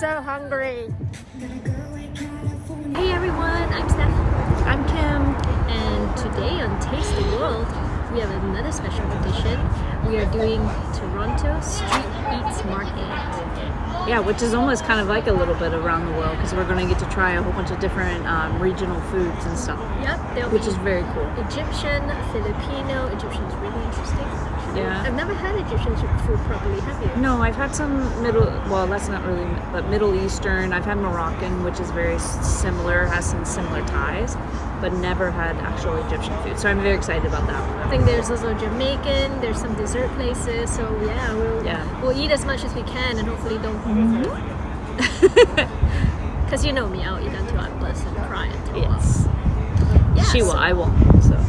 so hungry. Hey everyone, I'm Steph. I'm Kim. And today on Taste the World, we have another special edition. We are doing Toronto Street Eats Market. Yeah, which is almost kind of like a little bit around the world because we're going to get to try a whole bunch of different um, regional foods and stuff. Yep, they will which is very cool. Egyptian, Filipino. Egyptian is really interesting. Yeah. I've never had Egyptian food properly, have you? No, I've had some middle, well, that's not really, but Middle Eastern. I've had Moroccan, which is very similar, has some similar ties, but never had actual Egyptian food. So I'm very excited about that one. I think there's also Jamaican, there's some dessert places. So yeah, we'll, yeah. we'll eat as much as we can and hopefully don't mm-hmm. Because you know me, I'll eat until I'm blessed and cry until Yes. Yeah, she so, will, I won't. So.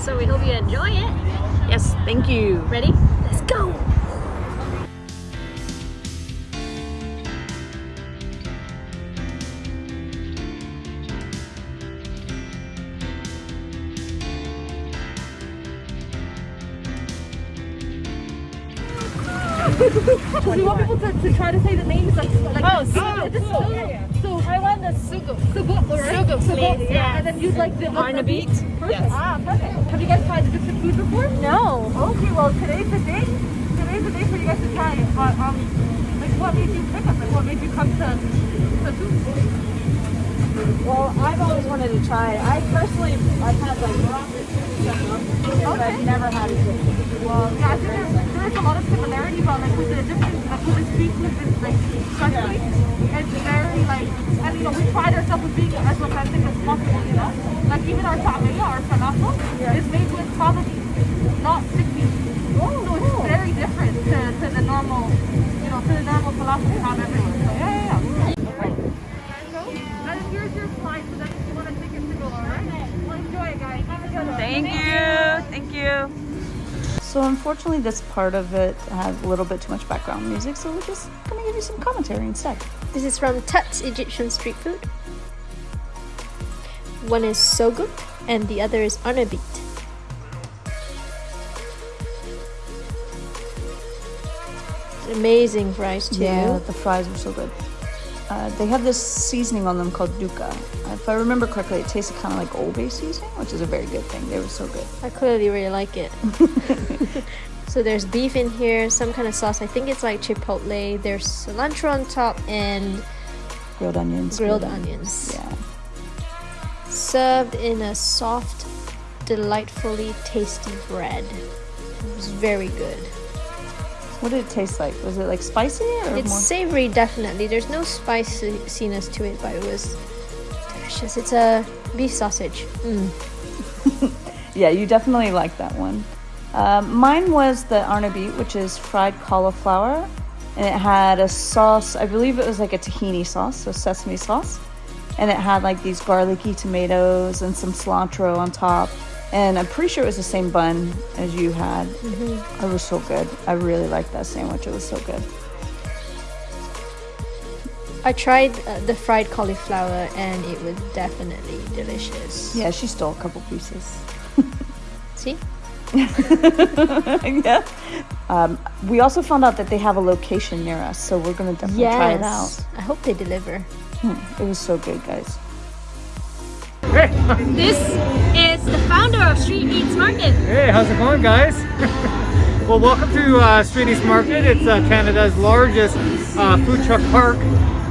so we hope you enjoy it. Yes, thank you. Ready? Let's go! Do you want people to, to try to say the names like, like Oh, so, sugo. so, so I want the sugo. Sugo, right? Sugo, please, yeah. yes. And then you'd like the Arnabit? Perfect. Yes. Ah, perfect. Have you guys tried Egyptian food before? No. Okay, well today's the day. Today's the day for you guys to try it. But um, like what made you pick up? Like what made you come to to food? Well, I've always wanted to try it. I personally, I've had like Moroccan stuff, but I've never had Egyptian. Well, yeah, there's, there's a lot of similarity, but like with the Egyptian, uh, with the street food, it's like especially, it's very like, and you know, we pride ourselves with being as authentic as possible, you know? Like even our ta'amiyya, our falafel, is made with fava beans, not stick beans. so it's very different to, to the normal, you know, to the normal falafel we have everywhere. So yeah, yeah, yeah. And here's your slide, so that if you want to take it to go, alright? Well, enjoy guys. Have a good one. Thank you. So unfortunately this part of it had a little bit too much background music, so we're just gonna give you some commentary instead. This is from Tut's Egyptian Street Food. One is Soguk and the other is Arnabit. Amazing fries too. Yeah, the fries were so good. Uh, they have this seasoning on them called dukkah. If I remember correctly, it tasted kind of like Old Bay seasoning, which is a very good thing. They were so good. I clearly really like it. so there's beef in here, some kind of sauce. I think it's like chipotle. There's cilantro on top and Grilled onions. grilled onions. Yeah. Served in a soft, delightfully tasty bread. It was very good. What did it taste like? Was it like spicy or It's more? savory, definitely. There's no spiciness to it, but it was delicious. It's a beef sausage. Mm. Yeah, you definitely like that one. Um, mine was the arnabit, which is fried cauliflower, and it had a sauce. I believe it was like a tahini sauce, so sesame sauce, and it had like these garlicky tomatoes and some cilantro on top. And I'm pretty sure it was the same bun as you had. It was so good. I really liked that sandwich. It was so good. I tried uh, the fried cauliflower and it was definitely delicious. Yeah, she stole a couple pieces. See? yeah. Um, we also found out that they have a location near us, so we're gonna definitely try it out. I hope they deliver. It was so good, guys. This is the founder of Street Eats Market. Hey, how's it going, guys? well, welcome to uh, Street Eats Market. It's uh, Canada's largest uh, food truck park.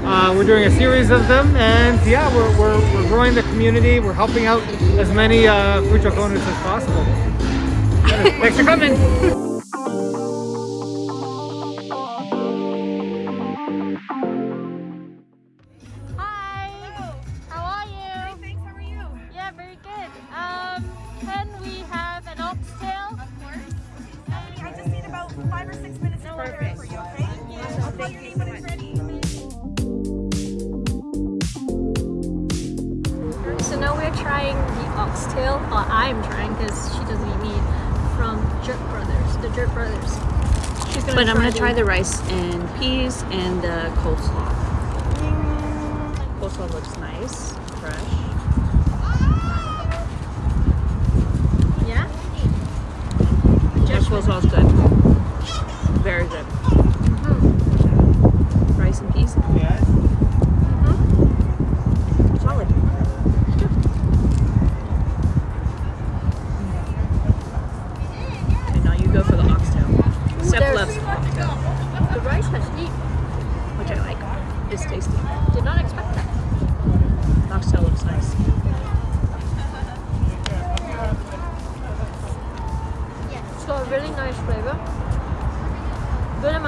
Uh, we're doing a series of them, and yeah, we're, we're, we're growing the community. We're helping out as many uh, food truck owners as possible. Thanks for coming. Oxtail, or oh, I'm trying because she doesn't eat meat, from Jerk Brothers, the Jerk Brothers. She's gonna But I'm gonna try the the rice and peas and the coleslaw. Mm. Coleslaw looks nice,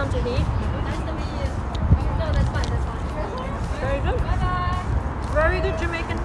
Nice to meet you. No, that's fine. That's fine. Very good. Bye bye. Very good Jamaican.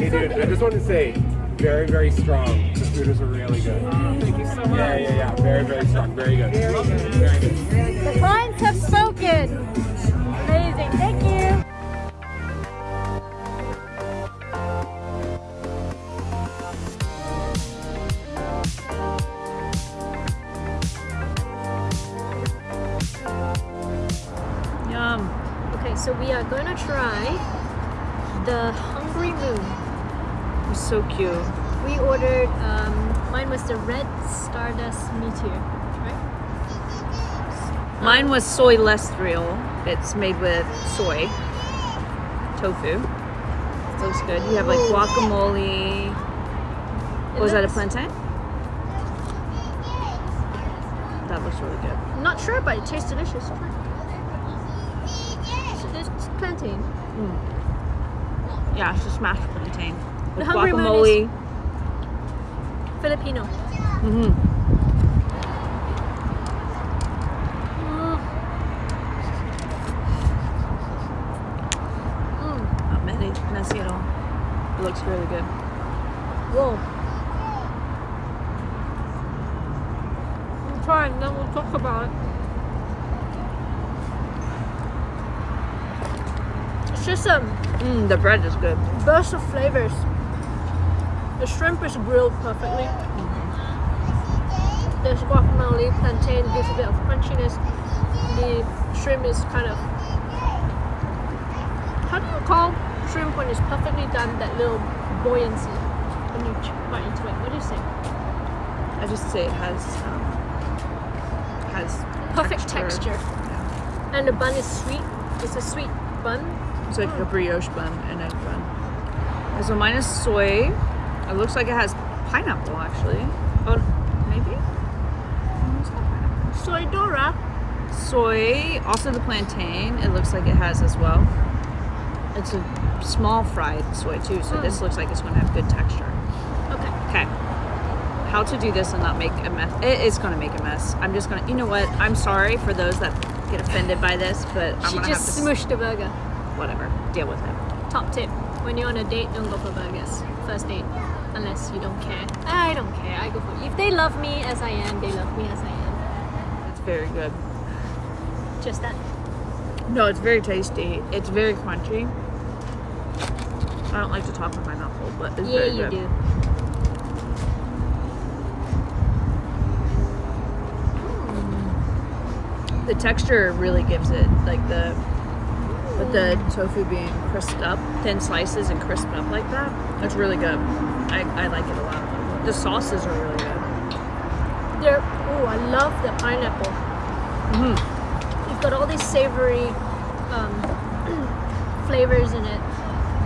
Hey dude, I just want to say, very, very strong. The food is really good. Thank you so much. Yeah, yeah, yeah. Very, very strong. Very good. Very good. The clients have spoken. Amazing. Thank you. Yum. Okay, so we are gonna try the Hungry Moon. It's so cute. We ordered, um, mine was the Red Stardust Meteor, right? Mine was soy real. It's made with soy, tofu. It looks good. You have like guacamole. It Was that a plantain? That looks really good. I'm not sure, but it tastes delicious. Try. It's, plantain. Yeah, it's a smashed plantain The guacamole. Filipino. Mm-hmm. Mm. Mm. Not many, messy at all. It looks really good. Whoa. We'll try and then we'll talk about it. It's just a Mm, the bread is good. burst of flavors. The shrimp is grilled perfectly. There's guacamole, plantain gives a bit of crunchiness. The shrimp is kind of how do you call shrimp when it's perfectly done? That little buoyancy when you bite into it. What do you say? I just say it has um, has Perfect texture. And the bun is sweet. It's a sweet bun. It's like a brioche bun, an egg bun. And so mine is soy. It looks like it has pineapple actually. Oh, maybe. No, it's not pineapple. Soy Dora. Soy, also the plantain. It looks like it has as well. It's a small fried soy too, so this hmm. looks like it's going to have good texture. Okay. Okay. How to do this and not make a mess? It is going to make a mess. I'm just going to. You know what? I'm sorry for those that get offended by this, but I'm She going to have just to. smushed the burger. Whatever. Deal with it. Top tip: When you're on a date, don't go for burgers. First date, unless you don't care. I don't care. I go for it. if they love me as I am, they love me as I am. It's very good. Just that. No, it's very tasty. It's very crunchy. I don't like to talk with my mouth full, but it's Yeah, very you good. do. The texture really gives it like the with the tofu being crisped up, thin slices and crisped up like that. It's really good. I, I like it a lot. The sauces are really good. They're, oh, I love the pineapple. Mm-hmm. You've got all these savory um, flavors in it,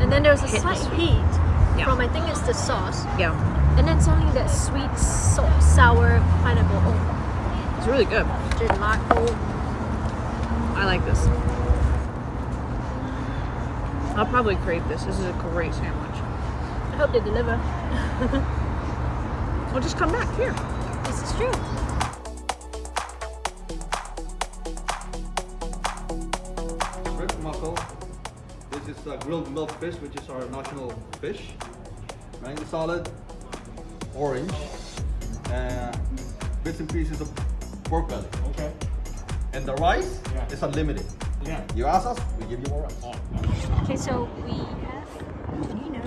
and then there's a Hit slight sweet. heat Yeah. from I think it's the sauce, Yeah, and then suddenly that sweet, so- sour pineapple. Oh, it's really good. gelato. I like this. I'll probably crave this. This is a great sandwich. I hope they deliver. We'll just come back here. This is true. Red mussel. This is uh, grilled milk fish, which is our national fish. Mango salad, orange, uh, bits and pieces of pork belly. Okay. And the rice Yeah. is unlimited. Yeah. You ask us, we give you more rice. Okay, so we have Nino.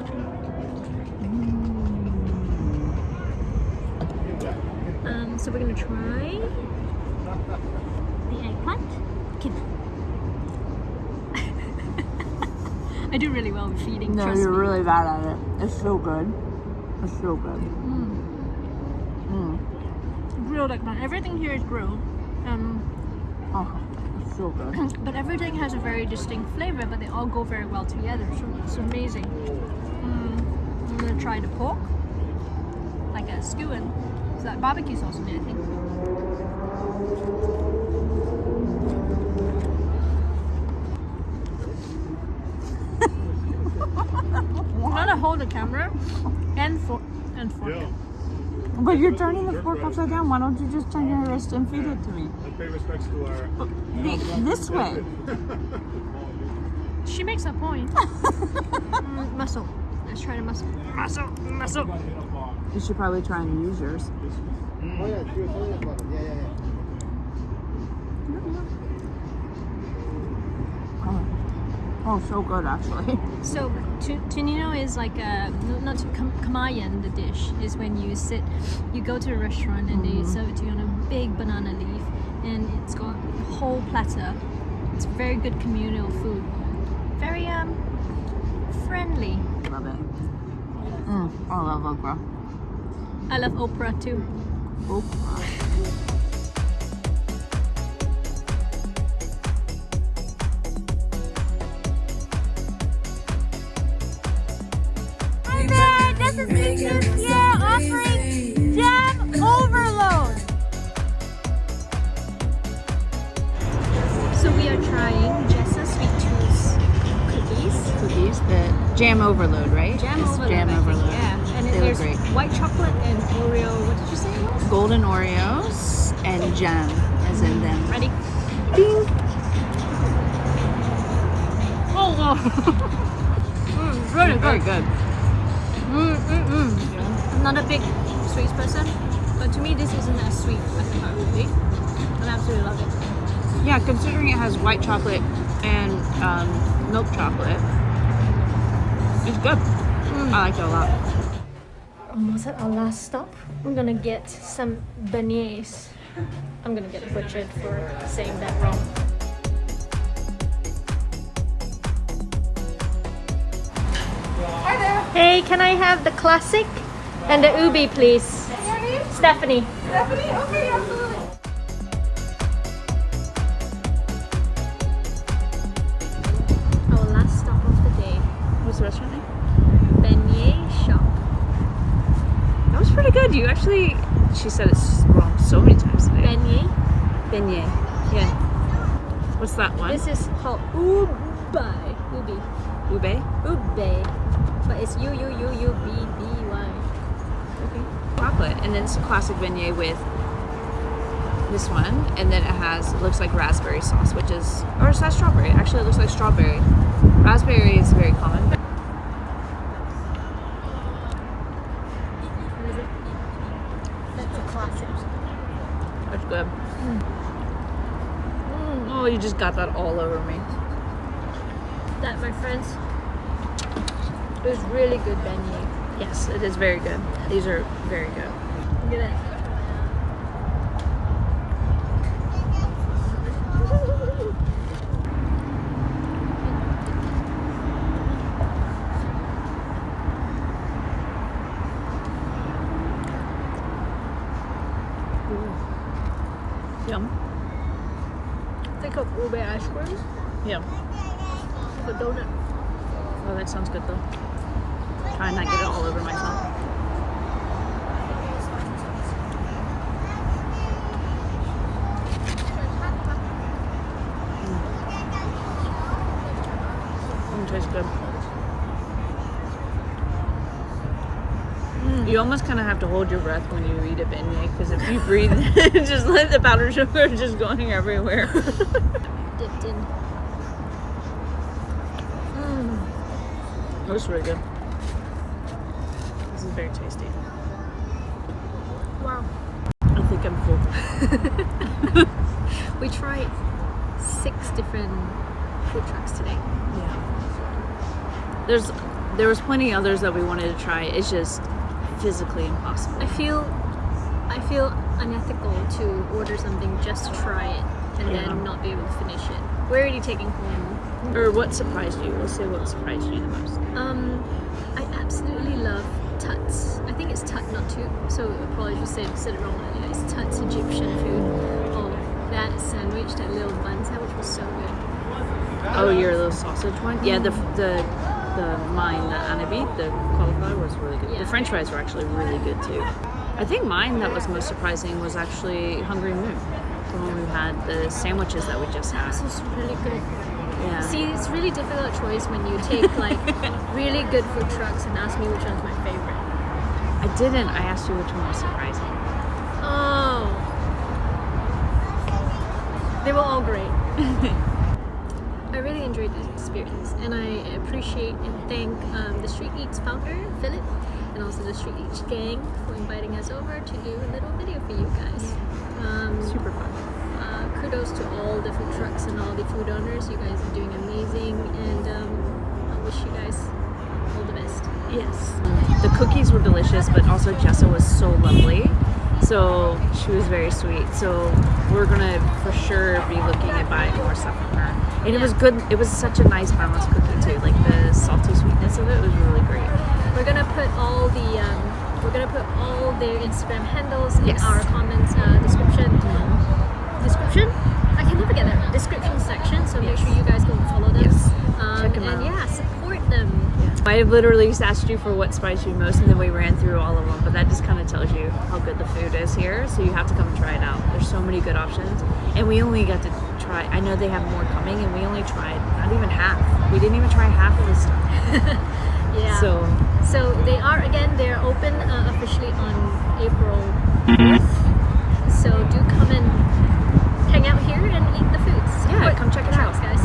Um, so we're gonna try the eggplant. Kid. I do really well with feeding. No, you're me. really bad at it. It's so good. It's so good. grilled eggplant. Everything here is grilled. Um, Oh, it's so good. but everything has a very distinct flavor, but they all go very well together. So it's amazing. Mm, I'm gonna try the pork, like a skewing. It's like barbecue sauce on it, I think. I'm gonna hold the camera and fork and fork. it. But you're turning the fork upside down. Why don't you just turn your wrist and feed it to me? And pay respects to our. This way. She makes a point. mm, muscle. Let's try the muscle. Muscle, muscle. You should probably try and use yours. Oh, yeah, it's your tiny bottle. Yeah, yeah, yeah. oh so good actually. So, tu- tunino is like a not tu- kam- kamayan. The dish is when you sit, you go to a restaurant and they serve it to you on a big banana leaf, and it's got a whole platter. It's very good communal food. Very um friendly. Love it. Mm, I love okra. I love Oprah too. Okra. Hi there, this is Beatrice here offering jam overload. So we are trying Jessa Sweet Tooth's cookies. Cookies, the jam overload, right? Jam It's overload. Jam overload. There's great. white chocolate and Oreo. What did you say? Golden Oreos and jam, as in them. Ready? Oh, mm, it's really Very good. good. Mm, mm, mm. I'm not a big sweets person, but to me this isn't as sweet as it would be. I absolutely love it. Yeah, considering it has white chocolate and um, milk chocolate, it's good. I like it a lot. Almost at our last stop. I'm gonna get some beignets. I'm gonna get butchered for saying that wrong. Hi there. Hey, can I have the classic and the ubi, please? Name? Stephanie. Stephanie? Okay, absolutely. She said it's wrong so many times today. Beignet. Beignet. Yeah. What's that one? This is called ubi. Ubi. ube. Ube. But it's U U U U B B Y. Okay. Chocolate, and then it's a classic beignet with this one, and then it has it looks like raspberry sauce, which is or is that strawberry? Actually, it looks like strawberry. Raspberry is very common. What is it? That's a classic. That's good. You just got that all over me. That, my friends, is really good beignet. Yes, it is very good. These are very good. Look at that. Yum. Think of ube ice cream, Yum. but donut. Oh, that sounds good though. Try not get it all over myself. Mm, tastes good. You almost kind of have to hold your breath when you eat a beignet because if you breathe, just let the powdered sugar just going everywhere. Dipped in. Mmm. It was really good. This is very tasty. Wow. I think I'm full. we tried six different food trucks today. Yeah. There's there was plenty others that we wanted to try. It's just physically impossible. I feel I feel unethical to order something just to try it and Yeah. then not be able to finish it. Where are you taking home. Or what surprised you? Let's say what surprised you the most. Um, I absolutely love Tuts. I think it's Tut, not Toot. So apologies if I said it wrong earlier. It's Tut's Egyptian food. Oh, that sandwich, that little bun sandwich was so good. Oh, your little sausage one? Yeah, the the the mine, the anabi, the cauliflower was really good. Yeah. The French fries were actually really good too. I think mine that was most surprising was actually Hungry Moon. The one we had the sandwiches that we just had. This was really good. Yeah. See, it's really difficult choice when you take like really good food trucks and ask me which one's my favorite. I didn't. I asked you which one was surprising. Oh. They were all great. I really enjoyed this experience and I appreciate and thank um, the Street Eats founder, Philip, and also the Street Eats gang for inviting us over to do a little video for you guys. Um, Super fun. uh, kudos to all the food trucks and all the food owners. You guys are doing amazing and um, I wish you guys all the best. Yes. The cookies were delicious, but also Jessa was so lovely. So she was very sweet. So we're gonna for sure be looking at buying more stuff from her. And it was good. It was such a nice balanced cookie too. Like the salty sweetness of it was really great. We're gonna put all the um, we're gonna put all their Instagram handles in Yes. our comments uh, description. Description? I can never get that. Description section. So make sure you guys go and follow them. Yes. Um, Check 'em and out. yeah, support them. I literally just asked you for what surprised you most, and then we ran through all of them. But that just kind of tells you how good the food is here. So you have to come and try it out. There's so many good options, and we only got to try. I know they have more coming, and we only tried not even half. We didn't even try half of the stuff. Yeah. So So they are again. They're open uh, officially on April 4th. So do come and hang out here and eat the foods. Yeah, Support come check it out. guys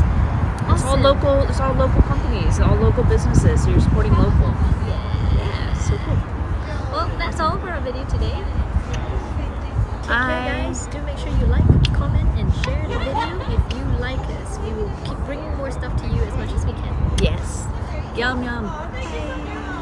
awesome. It's all local. It's all local companies. All local businesses. So you're supporting local. Yeah, so cool. Well, that's all for our video today. Take care, guys. Do make sure you like, comment, and share the video if you like us. We will keep bringing more stuff to you as much as we can. Yes. Yum yum.